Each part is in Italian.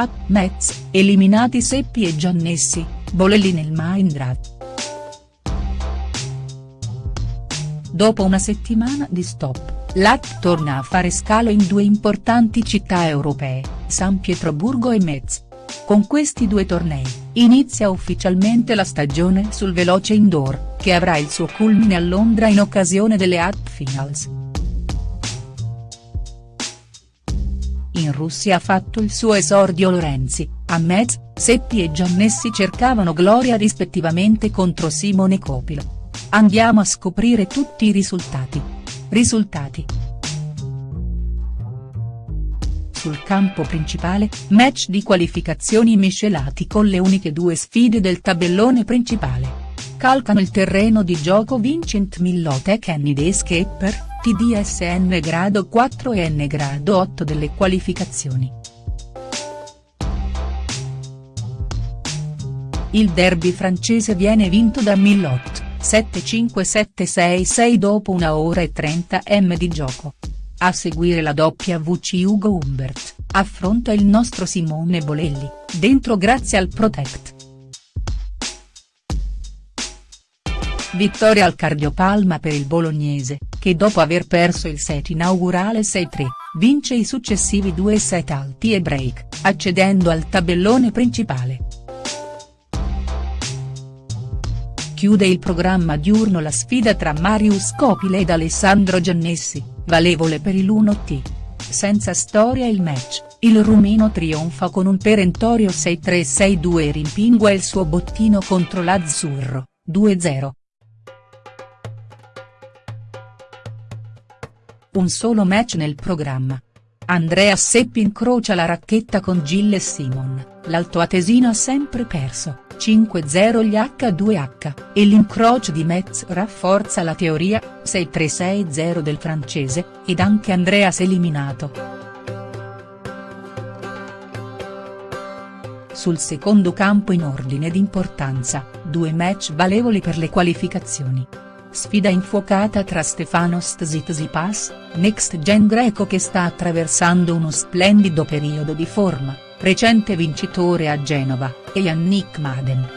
A, Metz, eliminati Seppi e Giannessi, Bolelli nel Mindrat. Dopo una settimana di stop, l'AT torna a fare scalo in due importanti città europee, San Pietroburgo e Metz. Con questi due tornei, inizia ufficialmente la stagione sul veloce indoor, che avrà il suo culmine a Londra in occasione delle AT Finals. In Russia ha fatto il suo esordio Lorenzi, a Metz, Seppi e Giannessi cercavano gloria rispettivamente contro Simone Copilo. Andiamo a scoprire tutti i risultati. Risultati. Sul campo principale, match di qualificazioni miscelati con le uniche due sfide del tabellone principale. Calcano il terreno di gioco Vincent Millot e Kenny TDSN grado 4 e N grado 8 delle qualificazioni. Il derby francese viene vinto da Millot. 75766 dopo una ora e 30 m di gioco. A seguire la WC Ugo Humbert, affronta il nostro Simone Bolelli, dentro grazie al Protect. Vittoria al cardiopalma per il bolognese, che dopo aver perso il set inaugurale 6-3, vince i successivi due set alti e break, accedendo al tabellone principale. chiude il programma diurno la sfida tra Marius Copile ed Alessandro Giannessi, valevole per il 1T. Senza storia il match, il rumeno trionfa con un perentorio 6-3-6-2 e rimpingua il suo bottino contro l'Azzurro, 2-0. Un solo match nel programma. Andrea Seppi incrocia la racchetta con Gilles Simon, l'altoatesino ha sempre perso 5-0 gli H2H, e l'incrocio di Metz rafforza la teoria, 6-3-6-0 del francese, ed anche Andreas eliminato. Sul secondo campo in ordine d'importanza, due match valevoli per le qualificazioni. Sfida infuocata tra Stefanos Tsitsipas, next gen greco che sta attraversando uno splendido periodo di forma recente vincitore a Genova, e Yannick Maden.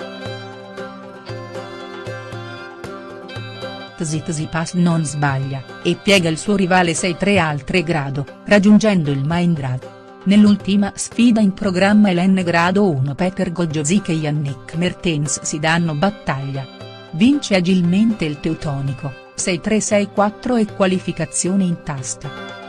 Tsitsipas non sbaglia, e piega il suo rivale 6-3 al 3 grado, raggiungendo il Mindrat. Nell'ultima sfida in programma Elen grado 1 Peter Goljozic e Yannick Mertens si danno battaglia. Vince agilmente il teutonico, 6-3-6-4 e qualificazione in tasta.